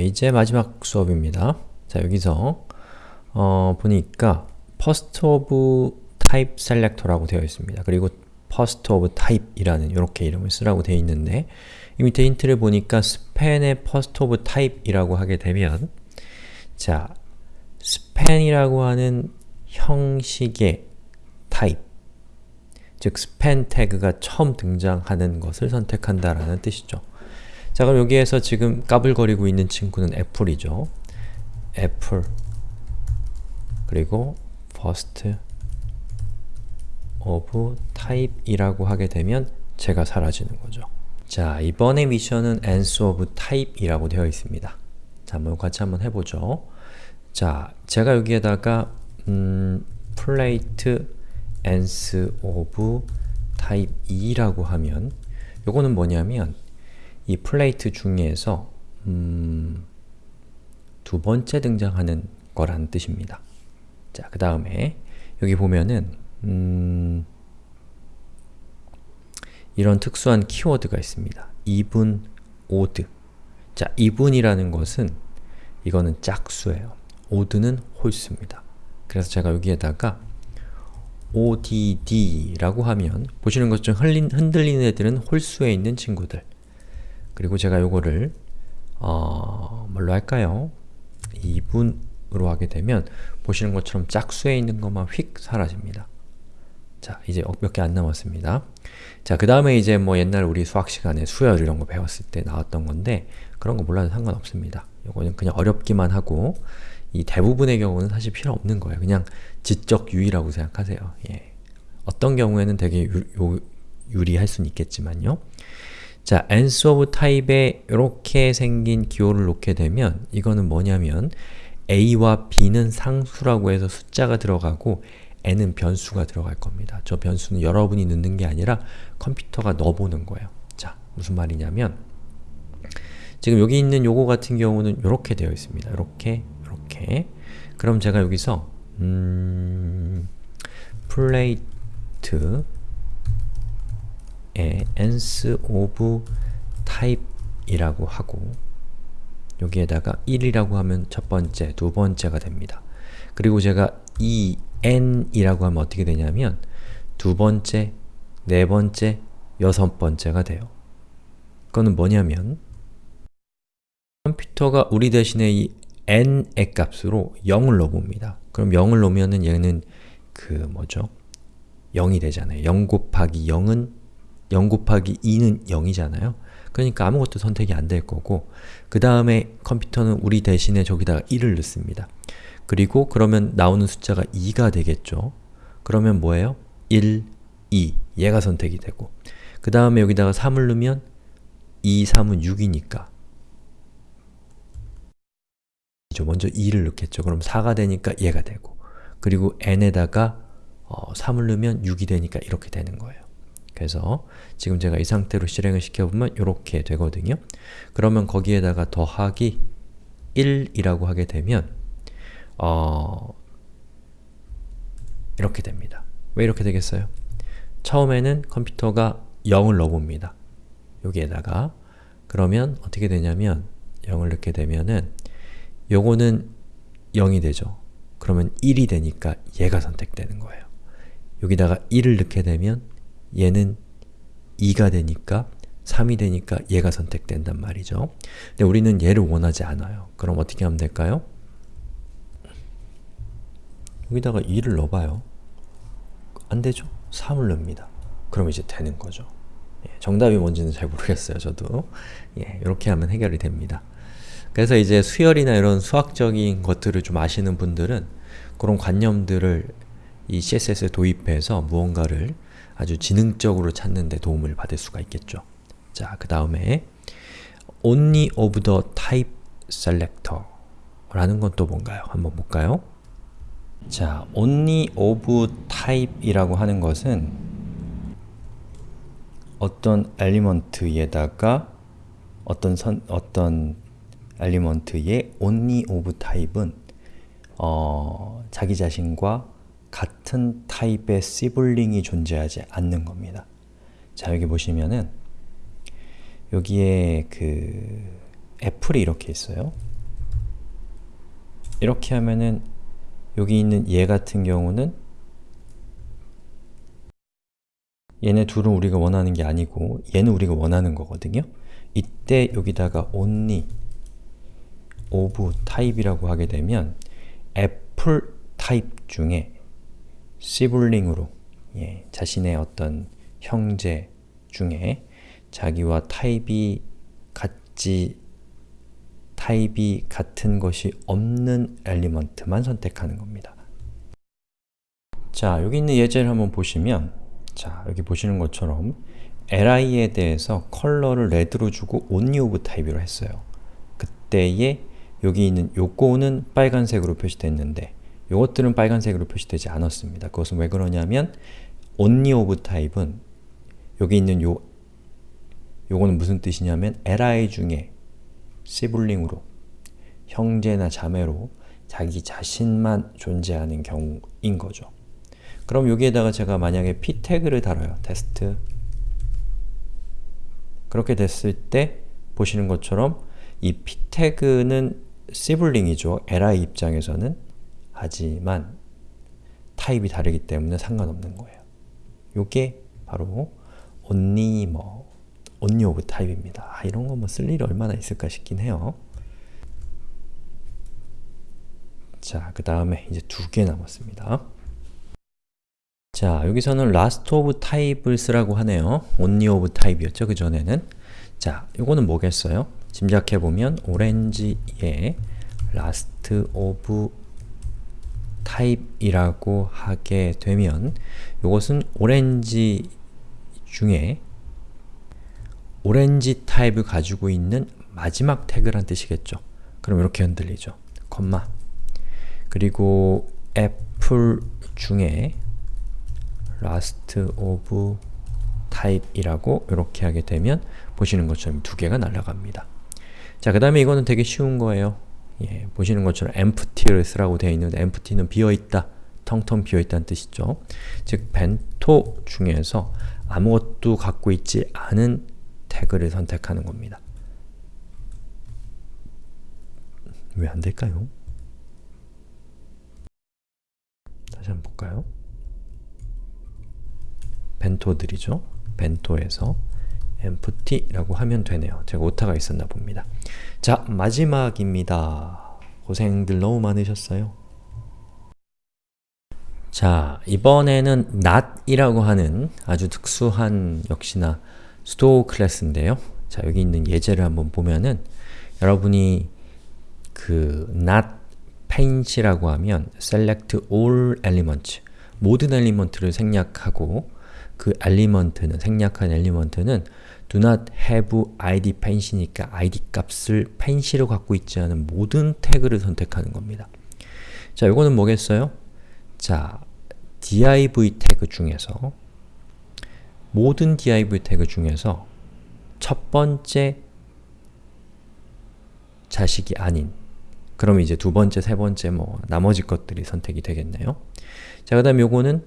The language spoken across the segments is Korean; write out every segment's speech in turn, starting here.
이제 마지막 수업입니다. 자, 여기서 어, 보니까 first of type selector라고 되어 있습니다. 그리고 first of type이라는 이렇게 이름을 쓰라고 되어 있는데 이 밑에 힌트를 보니까 span의 first of type이라고 하게 되면 자, span이라고 하는 형식의 type 즉 span 태그가 처음 등장하는 것을 선택한다라는 뜻이죠. 자 그럼 여기에서 지금 까불거리고 있는 친구는 애플이죠. 애플 그리고 first of type이라고 하게 되면 제가 사라지는 거죠. 자 이번에 미션은 ans of type이라고 되어 있습니다. 자 한번 같이 한번 해보죠. 자 제가 여기에다가 음, plate ans of type 2라고 하면 요거는 뭐냐면 이 플레이트 중에서 음, 두 번째 등장하는 거란 뜻입니다. 자, 그 다음에 여기 보면은 음, 이런 특수한 키워드가 있습니다. even, odd 자, even이라는 것은 이거는 짝수예요. odd는 홀수입니다. 그래서 제가 여기에다가 odd라고 하면 보시는 것처럼 흔들리는 애들은 홀수에 있는 친구들 그리고 제가 요거를 어, 뭘로 할까요? 2분으로 하게 되면 보시는 것처럼 짝수에 있는 것만 휙 사라집니다. 자, 이제 몇 개 안 남았습니다. 자, 그 다음에 이제 뭐 옛날 우리 수학 시간에 수열 이런 거 배웠을 때 나왔던 건데 그런 거 몰라도 상관없습니다. 요거는 그냥 어렵기만 하고 이 대부분의 경우는 사실 필요 없는 거예요. 그냥 지적 유의라고 생각하세요. 예. 어떤 경우에는 되게 유, 요, 유리할 수는 있겠지만요. 자, ans of type에 이렇게 생긴 기호를 놓게 되면 이거는 뭐냐면 a와 b는 상수라고 해서 숫자가 들어가고 n은 변수가 들어갈 겁니다. 저 변수는 여러분이 넣는 게 아니라 컴퓨터가 넣어보는 거예요. 자, 무슨 말이냐면 지금 여기 있는 요거 같은 경우는 이렇게 되어 있습니다. 이렇게, 이렇게 그럼 제가 여기서 음, 플레이트 에 ans of type이라고 하고 여기에다가 1이라고 하면 첫 번째, 두 번째가 됩니다. 그리고 제가 이 n이라고 하면 어떻게 되냐면 두 번째, 네 번째, 여섯 번째가 돼요. 그거는 뭐냐면 컴퓨터가 우리 대신에 이 n의 값으로 0을 넣어봅니다. 그럼 0을 넣으면은 얘는 그 뭐죠? 0이 되잖아요. 0 곱하기 0은 0 곱하기 2는 0이잖아요. 그러니까 아무것도 선택이 안 될 거고 그 다음에 컴퓨터는 우리 대신에 저기다가 1을 넣습니다. 그리고 그러면 나오는 숫자가 2가 되겠죠. 그러면 뭐예요? 1, 2 얘가 선택이 되고 그 다음에 여기다가 3을 넣으면 2, 3은 6이니까 먼저 2를 넣겠죠. 그럼 4가 되니까 얘가 되고 그리고 n에다가 어, 3을 넣으면 6이 되니까 이렇게 되는 거예요. 그래서 지금 제가 이 상태로 실행을 시켜보면 이렇게 되거든요. 그러면 거기에다가 더하기 1이라고 하게 되면 어, 이렇게 됩니다. 왜 이렇게 되겠어요? 처음에는 컴퓨터가 0을 넣어봅니다. 여기에다가 그러면 어떻게 되냐면 0을 넣게 되면은 요거는 0이 되죠. 그러면 1이 되니까 얘가 선택되는 거예요. 여기다가 1을 넣게 되면 얘는 2가 되니까 3이 되니까 얘가 선택된단 말이죠. 근데 우리는 얘를 원하지 않아요. 그럼 어떻게 하면 될까요? 여기다가 2를 넣어봐요. 안 되죠? 3을 넣습니다. 그럼 이제 되는 거죠. 예, 정답이 뭔지는 잘 모르겠어요, 저도. 예, 이렇게 하면 해결이 됩니다. 그래서 이제 수열이나 이런 수학적인 것들을 좀 아시는 분들은 그런 관념들을 이 CSS에 도입해서 무언가를 아주 지능적으로 찾는 데 도움을 받을 수가 있겠죠. 자, 그 다음에 only of the type selector 라는 건 또 뭔가요? 한번 볼까요? 자, only of type이라고 하는 것은 어떤 element에다가 어떤 선, 어떤 element의 only of type은 어, 자기 자신과 같은 타입의 sibling이 존재하지 않는 겁니다. 자, 여기 보시면은 여기에 그 애플이 이렇게 있어요. 이렇게 하면은 여기 있는 얘 같은 경우는 얘네 둘은 우리가 원하는 게 아니고 얘는 우리가 원하는 거거든요. 이때 여기다가 only of type이라고 하게 되면 애플 타입 중에 sibling으로 예, 자신의 어떤 형제 중에 자기와 타입이 같지 타입이 같은 것이 없는 element만 선택하는 겁니다. 자, 여기 있는 예제를 한번 보시면 자, 여기 보시는 것처럼 li에 대해서 컬러를 red로 주고 only of type로 했어요. 그때에 여기 있는 요거는 빨간색으로 표시됐는데 요것들은 빨간색으로 표시되지 않았습니다. 그것은 왜 그러냐면 only of type은 여기 있는 요 요거는 무슨 뜻이냐면 li 중에 시블링으로 형제나 자매로 자기 자신만 존재하는 경우인 거죠. 그럼 여기에다가 제가 만약에 p 태그를 달아요. 테스트 그렇게 됐을 때 보시는 것처럼 이 p 태그는 시블링이죠. li 입장에서는 하지만 타입이 다르기 때문에 상관없는 거예요. 요게 바로 only 뭐 only of 타입입니다. 아, 이런 거 뭐 쓸 일이 얼마나 있을까 싶긴 해요. 자, 그 다음에 이제 두 개 남았습니다. 자, 여기서는 last of type을 쓰라고 하네요. only of type이었죠, 그 전에는. 자, 이거는 뭐겠어요? 짐작해보면 오렌지에 last of type이라고 하게 되면 이것은 오렌지 중에 오렌지 타입을 가지고 있는 마지막 태그란 뜻이겠죠. 그럼 이렇게 흔들리죠. 콤마 그리고 애플 중에 last of type이라고 이렇게 하게 되면 보시는 것처럼 두 개가 날아갑니다. 자, 그 다음에 이거는 되게 쉬운 거예요. 예, 보시는 것처럼 empty를 쓰라고 되어 있는데 empty는 비어있다, 텅텅 비어있다는 뜻이죠. 즉, 벤토 중에서 아무것도 갖고 있지 않은 태그를 선택하는 겁니다. 왜 안될까요? 다시 한번 볼까요? 벤토들이죠. 벤토에서 empty라고 하면 되네요. 제가 오타가 있었나 봅니다. 자, 마지막입니다. 고생들 너무 많으셨어요. 자, 이번에는 not이라고 하는 아주 특수한 역시나 수도 클래스인데요. 자, 여기 있는 예제를 한번 보면은 여러분이 그 not paint이라고 하면 select all elements 모든 element를 select하고 그 element는 select한 element는 do not have id paint이니까 id 값을 paint로 갖고 있지 않은 모든 태그를 선택하는 겁니다. 자, 이거는 뭐겠어요? 자, div 태그 중에서 모든 div 태그 중에서 첫 번째 자식이 아닌 그럼 이제 두 번째, 세 번째 뭐 나머지 것들이 선택이 되겠네요. 자, 그 다음 요거는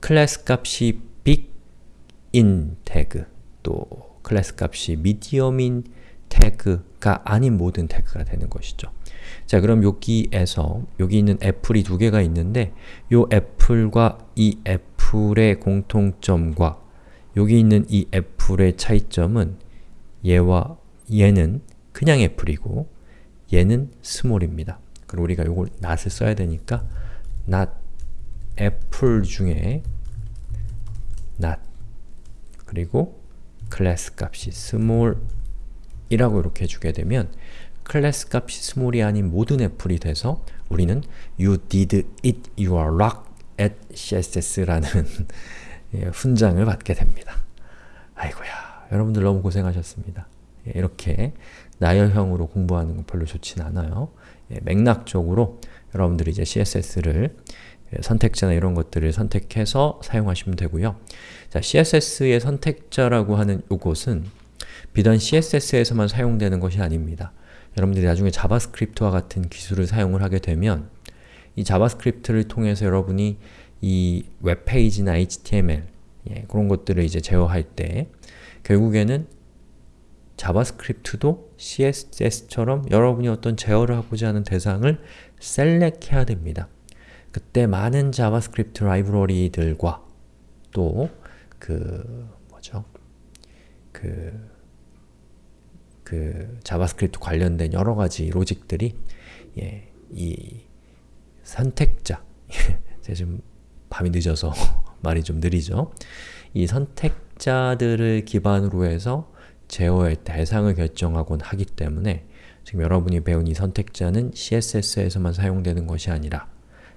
클래스 값이 big인 태그 또 클래스 값이 medium인 태그가 아닌 모든 태그가 되는 것이죠. 자, 그럼 여기에서 여기 있는 apple이 두 개가 있는데 요 apple과 이 apple의 공통점과 여기 있는 이 apple의 차이점은 얘와 얘는 그냥 apple이고 얘는 small입니다. 그럼 우리가 이걸 not을 써야 되니까 not apple 중에 not 그리고 클래스 값이 small이라고 이렇게 해주게 되면 클래스 값이 small이 아닌 모든 apple이 돼서 우리는 you did it you rock at CSS라는 훈장을 받게 됩니다. 아이고야, 여러분들 너무 고생하셨습니다. 예, 이렇게 나열형으로 공부하는 건 별로 좋진 않아요. 예, 맥락적으로 여러분들이 이제 CSS를 예, 선택자나 이런 것들을 선택해서 사용하시면 되고요. 자, CSS의 선택자라고 하는 이것은 비단 CSS에서만 사용되는 것이 아닙니다. 여러분들이 나중에 자바스크립트와 같은 기술을 사용을 하게 되면 이 자바스크립트를 통해서 여러분이 이 웹페이지나 HTML 예, 그런 것들을 이제 제어할 때 결국에는 자바스크립트도 CSS처럼 여러분이 어떤 제어를 하고자 하는 대상을 select 해야 됩니다. 그때 많은 자바스크립트 라이브러리들과 또 그 뭐죠? 그, 그 자바스크립트 관련된 여러 가지 로직들이 예, 이 선택자 제가 지금 밤이 늦어서 말이 좀 느리죠? 이 선택자들을 기반으로 해서 제어의 대상을 결정하곤 하기 때문에 지금 여러분이 배운 이 선택자는 CSS에서만 사용되는 것이 아니라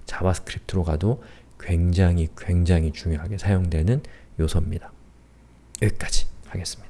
자바스크립트로 가도 굉장히 굉장히 중요하게 사용되는 요소입니다. 여기까지 하겠습니다.